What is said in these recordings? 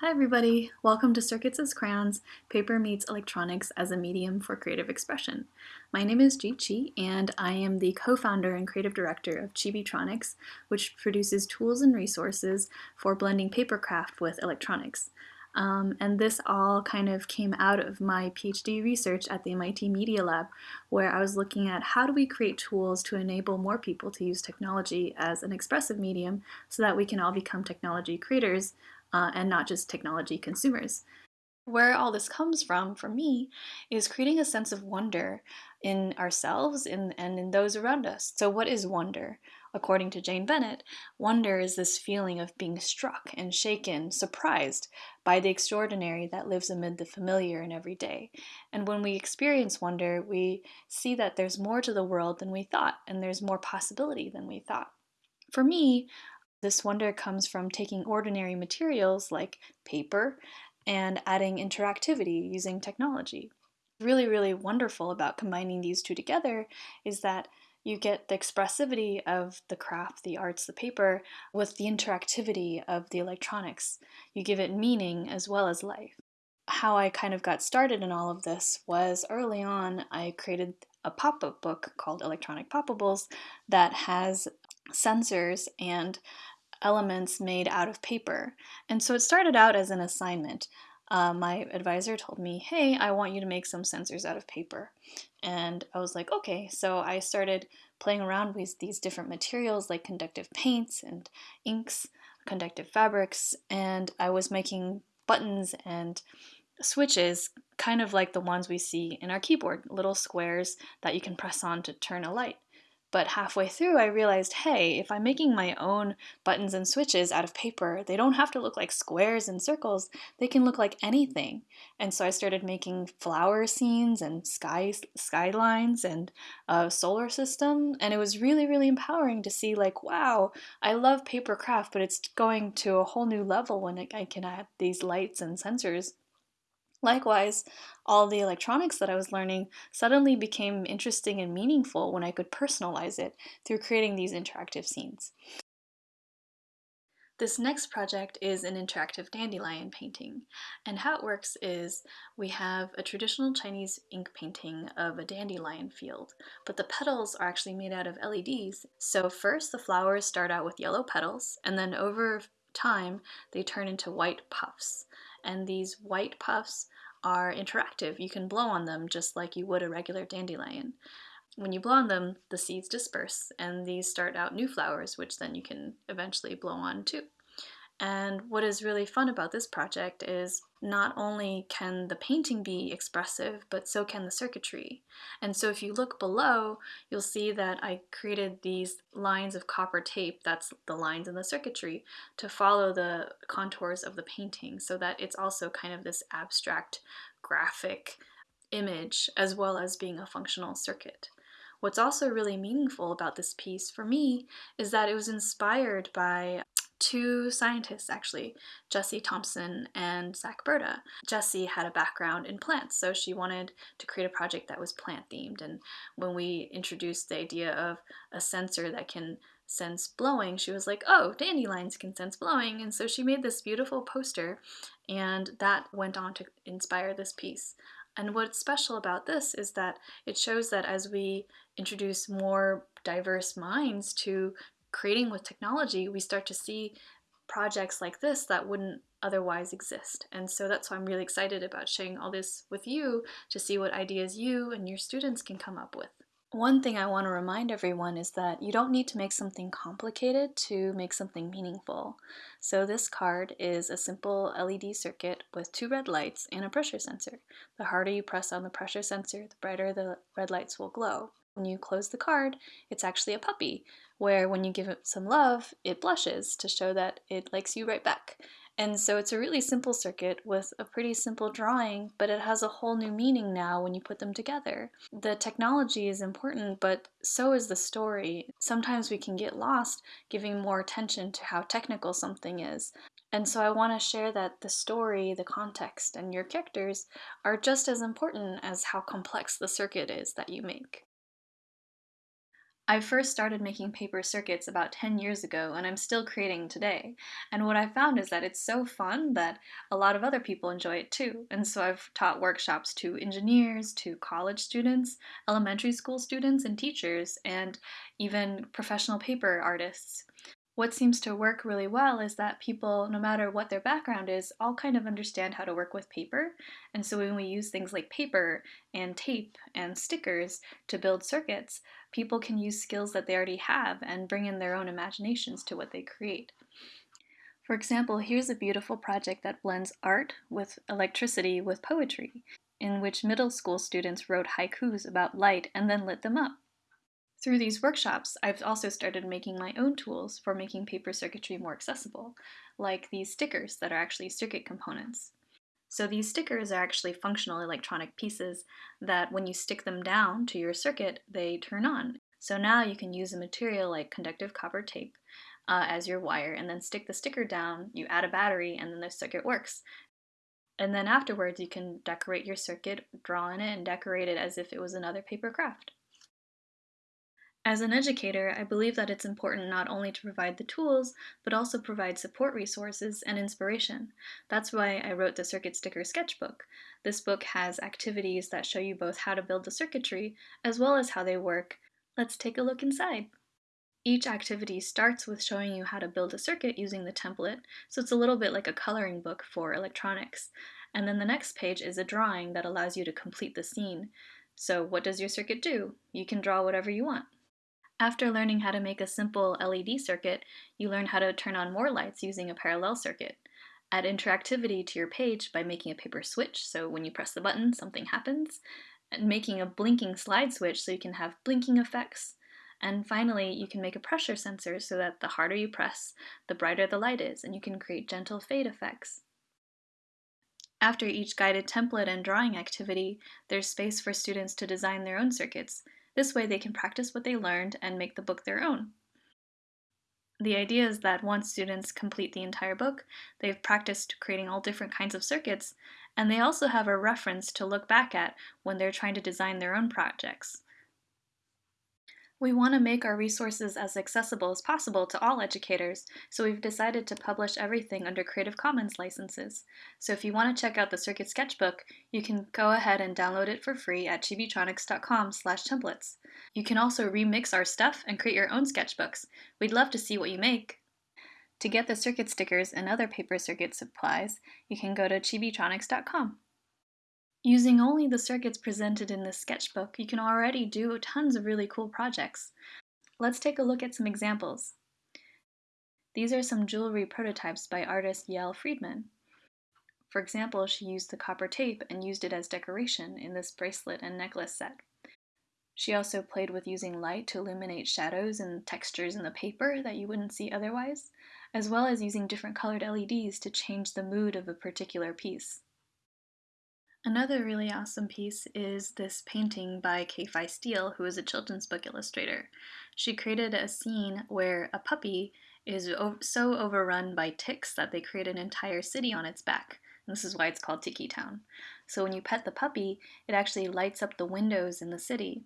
Hi everybody, welcome to Circuits as Crayons, Paper Meets Electronics as a Medium for Creative Expression. My name is Jie Qi and I am the co-founder and creative director of Chibitronics, which produces tools and resources for blending papercraft with electronics. Um, and this all kind of came out of my PhD research at the MIT Media Lab, where I was looking at how do we create tools to enable more people to use technology as an expressive medium so that we can all become technology creators uh, and not just technology consumers. Where all this comes from, for me, is creating a sense of wonder in ourselves and, and in those around us. So, what is wonder? According to Jane Bennett, wonder is this feeling of being struck and shaken, surprised by the extraordinary that lives amid the familiar and everyday. And when we experience wonder, we see that there's more to the world than we thought, and there's more possibility than we thought. For me, this wonder comes from taking ordinary materials like paper and adding interactivity using technology. Really, really wonderful about combining these two together is that you get the expressivity of the craft, the arts, the paper, with the interactivity of the electronics. You give it meaning as well as life. How I kind of got started in all of this was early on, I created a pop up book called Electronic Poppables that has sensors and elements made out of paper. And so it started out as an assignment. Uh, my advisor told me, hey, I want you to make some sensors out of paper. And I was like, okay. So I started playing around with these different materials like conductive paints and inks, conductive fabrics, and I was making buttons and switches kind of like the ones we see in our keyboard, little squares that you can press on to turn a light. But halfway through, I realized, hey, if I'm making my own buttons and switches out of paper, they don't have to look like squares and circles. They can look like anything. And so I started making flower scenes and sky skylines and a solar system. And it was really, really empowering to see, like, wow, I love paper craft, but it's going to a whole new level when I can add these lights and sensors Likewise, all the electronics that I was learning suddenly became interesting and meaningful when I could personalize it through creating these interactive scenes. This next project is an interactive dandelion painting, and how it works is we have a traditional Chinese ink painting of a dandelion field, but the petals are actually made out of LEDs. So first the flowers start out with yellow petals, and then over time they turn into white puffs and these white puffs are interactive. You can blow on them just like you would a regular dandelion. When you blow on them, the seeds disperse and these start out new flowers, which then you can eventually blow on too. And what is really fun about this project is not only can the painting be expressive, but so can the circuitry. And so if you look below, you'll see that I created these lines of copper tape, that's the lines in the circuitry, to follow the contours of the painting so that it's also kind of this abstract graphic image as well as being a functional circuit. What's also really meaningful about this piece for me is that it was inspired by two scientists actually, Jessie Thompson and Zach Burda. Jessie had a background in plants, so she wanted to create a project that was plant themed. And when we introduced the idea of a sensor that can sense blowing, she was like, oh, dandelions can sense blowing. And so she made this beautiful poster, and that went on to inspire this piece. And what's special about this is that it shows that as we introduce more diverse minds to creating with technology, we start to see projects like this that wouldn't otherwise exist. And so that's why I'm really excited about sharing all this with you to see what ideas you and your students can come up with. One thing I want to remind everyone is that you don't need to make something complicated to make something meaningful. So this card is a simple LED circuit with two red lights and a pressure sensor. The harder you press on the pressure sensor, the brighter the red lights will glow. When you close the card, it's actually a puppy, where when you give it some love, it blushes to show that it likes you right back. And so it's a really simple circuit with a pretty simple drawing, but it has a whole new meaning now when you put them together. The technology is important, but so is the story. Sometimes we can get lost giving more attention to how technical something is. And so I want to share that the story, the context, and your characters are just as important as how complex the circuit is that you make. I first started making paper circuits about 10 years ago and I'm still creating today. And what I found is that it's so fun that a lot of other people enjoy it too. And so I've taught workshops to engineers, to college students, elementary school students and teachers, and even professional paper artists what seems to work really well is that people, no matter what their background is, all kind of understand how to work with paper. And so when we use things like paper and tape and stickers to build circuits, people can use skills that they already have and bring in their own imaginations to what they create. For example, here's a beautiful project that blends art with electricity with poetry, in which middle school students wrote haikus about light and then lit them up. Through these workshops, I've also started making my own tools for making paper circuitry more accessible, like these stickers that are actually circuit components. So these stickers are actually functional electronic pieces that when you stick them down to your circuit, they turn on. So now you can use a material like conductive copper tape uh, as your wire and then stick the sticker down, you add a battery, and then the circuit works. And then afterwards you can decorate your circuit, draw in it, and decorate it as if it was another paper craft. As an educator, I believe that it's important not only to provide the tools, but also provide support resources and inspiration. That's why I wrote the Circuit Sticker Sketchbook. This book has activities that show you both how to build the circuitry, as well as how they work. Let's take a look inside. Each activity starts with showing you how to build a circuit using the template, so it's a little bit like a coloring book for electronics. And then the next page is a drawing that allows you to complete the scene. So what does your circuit do? You can draw whatever you want. After learning how to make a simple LED circuit, you learn how to turn on more lights using a parallel circuit. Add interactivity to your page by making a paper switch, so when you press the button, something happens. And making a blinking slide switch so you can have blinking effects. And finally, you can make a pressure sensor so that the harder you press, the brighter the light is, and you can create gentle fade effects. After each guided template and drawing activity, there's space for students to design their own circuits, this way they can practice what they learned and make the book their own. The idea is that once students complete the entire book, they've practiced creating all different kinds of circuits, and they also have a reference to look back at when they're trying to design their own projects. We want to make our resources as accessible as possible to all educators, so we've decided to publish everything under Creative Commons licenses. So if you want to check out the Circuit Sketchbook, you can go ahead and download it for free at chibitronics.com slash templates. You can also remix our stuff and create your own sketchbooks. We'd love to see what you make. To get the circuit stickers and other paper circuit supplies, you can go to chibitronics.com. Using only the circuits presented in this sketchbook, you can already do tons of really cool projects. Let's take a look at some examples. These are some jewelry prototypes by artist Yael Friedman. For example, she used the copper tape and used it as decoration in this bracelet and necklace set. She also played with using light to illuminate shadows and textures in the paper that you wouldn't see otherwise, as well as using different colored LEDs to change the mood of a particular piece. Another really awesome piece is this painting by Kei-Fai Steele, who is a children's book illustrator. She created a scene where a puppy is so overrun by ticks that they create an entire city on its back. This is why it's called Tiki Town. So when you pet the puppy, it actually lights up the windows in the city.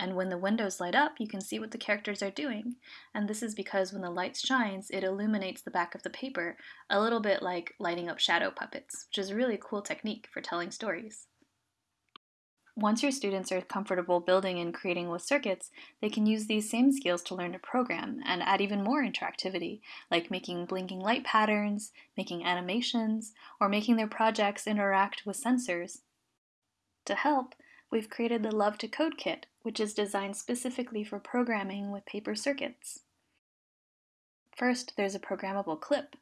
And when the windows light up, you can see what the characters are doing. And this is because when the light shines, it illuminates the back of the paper, a little bit like lighting up shadow puppets, which is a really cool technique for telling stories. Once your students are comfortable building and creating with circuits, they can use these same skills to learn to program and add even more interactivity, like making blinking light patterns, making animations, or making their projects interact with sensors. To help, we've created the Love to Code Kit, which is designed specifically for programming with paper circuits. First, there's a programmable clip.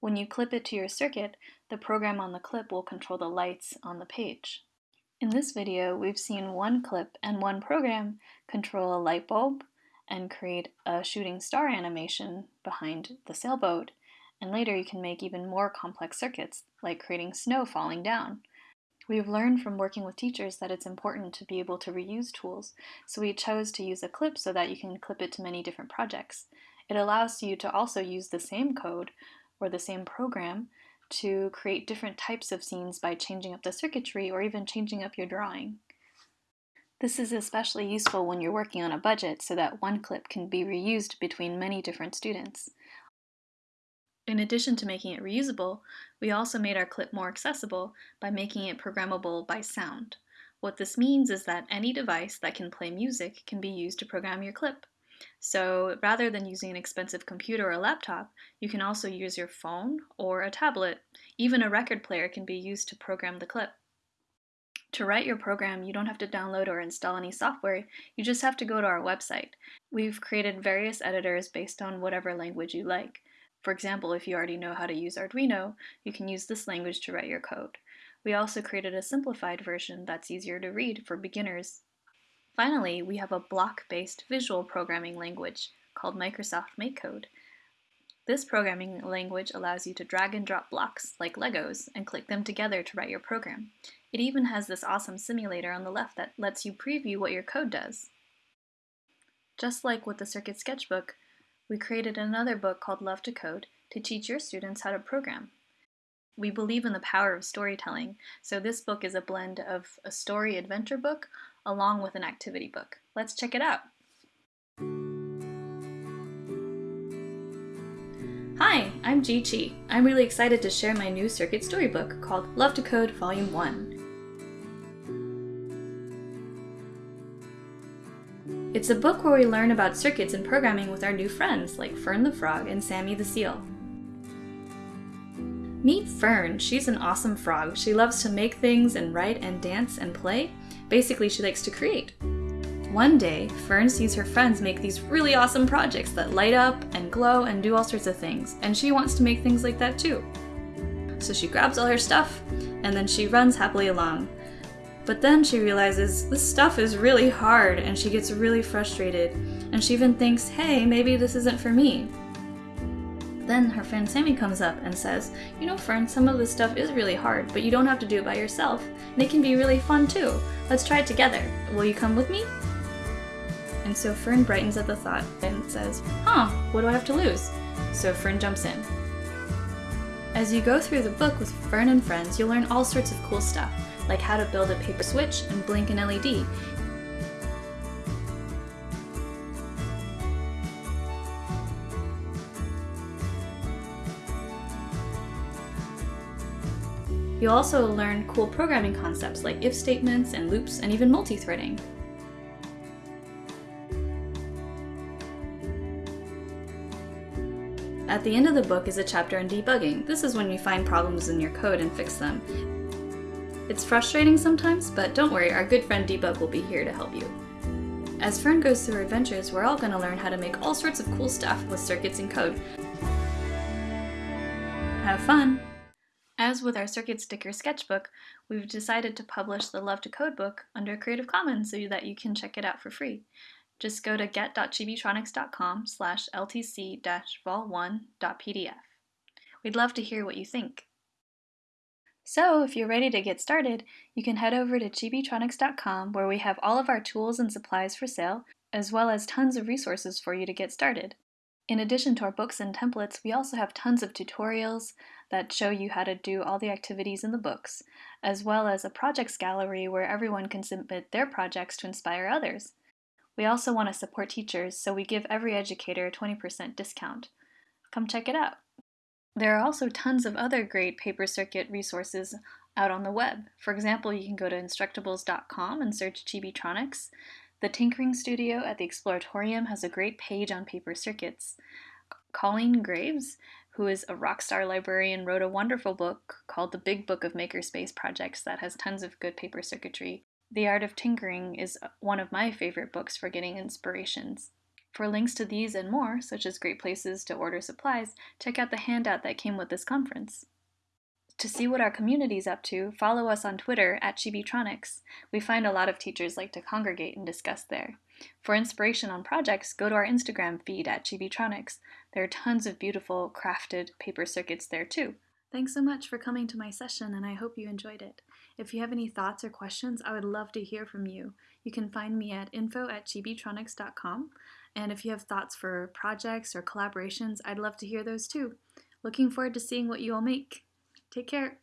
When you clip it to your circuit, the program on the clip will control the lights on the page. In this video, we've seen one clip and one program control a light bulb and create a shooting star animation behind the sailboat, and later you can make even more complex circuits, like creating snow falling down. We've learned from working with teachers that it's important to be able to reuse tools, so we chose to use a clip so that you can clip it to many different projects. It allows you to also use the same code or the same program to create different types of scenes by changing up the circuitry or even changing up your drawing. This is especially useful when you're working on a budget so that one clip can be reused between many different students. In addition to making it reusable, we also made our clip more accessible by making it programmable by sound. What this means is that any device that can play music can be used to program your clip. So rather than using an expensive computer or laptop, you can also use your phone or a tablet. Even a record player can be used to program the clip. To write your program, you don't have to download or install any software, you just have to go to our website. We've created various editors based on whatever language you like. For example, if you already know how to use Arduino, you can use this language to write your code. We also created a simplified version that's easier to read for beginners Finally, we have a block-based visual programming language called Microsoft MakeCode. This programming language allows you to drag and drop blocks, like Legos, and click them together to write your program. It even has this awesome simulator on the left that lets you preview what your code does. Just like with the Circuit Sketchbook, we created another book called Love to Code to teach your students how to program. We believe in the power of storytelling, so this book is a blend of a story adventure book along with an activity book. Let's check it out. Hi, I'm Jie Qi. I'm really excited to share my new circuit storybook called Love to Code Volume 1. It's a book where we learn about circuits and programming with our new friends like Fern the Frog and Sammy the Seal. Meet Fern. She's an awesome frog. She loves to make things and write and dance and play. Basically, she likes to create. One day, Fern sees her friends make these really awesome projects that light up and glow and do all sorts of things, and she wants to make things like that too. So she grabs all her stuff, and then she runs happily along. But then she realizes this stuff is really hard, and she gets really frustrated, and she even thinks, hey, maybe this isn't for me. Then her friend Sammy comes up and says, You know, Fern, some of this stuff is really hard, but you don't have to do it by yourself, and it can be really fun too. Let's try it together. Will you come with me? And so Fern brightens at the thought and says, Huh, what do I have to lose? So Fern jumps in. As you go through the book with Fern and friends, you'll learn all sorts of cool stuff, like how to build a paper switch and blink an LED, You'll also learn cool programming concepts like if statements and loops and even multi-threading. At the end of the book is a chapter on debugging. This is when you find problems in your code and fix them. It's frustrating sometimes, but don't worry, our good friend Debug will be here to help you. As Fern goes through her adventures, we're all going to learn how to make all sorts of cool stuff with circuits and code. Have fun! As with our Circuit Sticker sketchbook, we've decided to publish the Love to Code book under Creative Commons so that you can check it out for free. Just go to get.chibitronics.com slash ltc-vol1.pdf. We'd love to hear what you think. So, if you're ready to get started, you can head over to chibitronics.com where we have all of our tools and supplies for sale, as well as tons of resources for you to get started. In addition to our books and templates, we also have tons of tutorials, that show you how to do all the activities in the books, as well as a projects gallery where everyone can submit their projects to inspire others. We also want to support teachers, so we give every educator a 20% discount. Come check it out. There are also tons of other great paper circuit resources out on the web. For example, you can go to instructables.com and search Chibitronics. The Tinkering Studio at the Exploratorium has a great page on paper circuits. Colleen Graves who is a rock star librarian, wrote a wonderful book called The Big Book of Makerspace Projects that has tons of good paper circuitry. The Art of Tinkering is one of my favorite books for getting inspirations. For links to these and more, such as great places to order supplies, check out the handout that came with this conference. To see what our community is up to, follow us on Twitter at Chibitronics. We find a lot of teachers like to congregate and discuss there. For inspiration on projects, go to our Instagram feed at Chibitronics. There are tons of beautiful crafted paper circuits there too. Thanks so much for coming to my session and I hope you enjoyed it. If you have any thoughts or questions, I would love to hear from you. You can find me at info at chibitronics.com and if you have thoughts for projects or collaborations, I'd love to hear those too. Looking forward to seeing what you all make. Take care.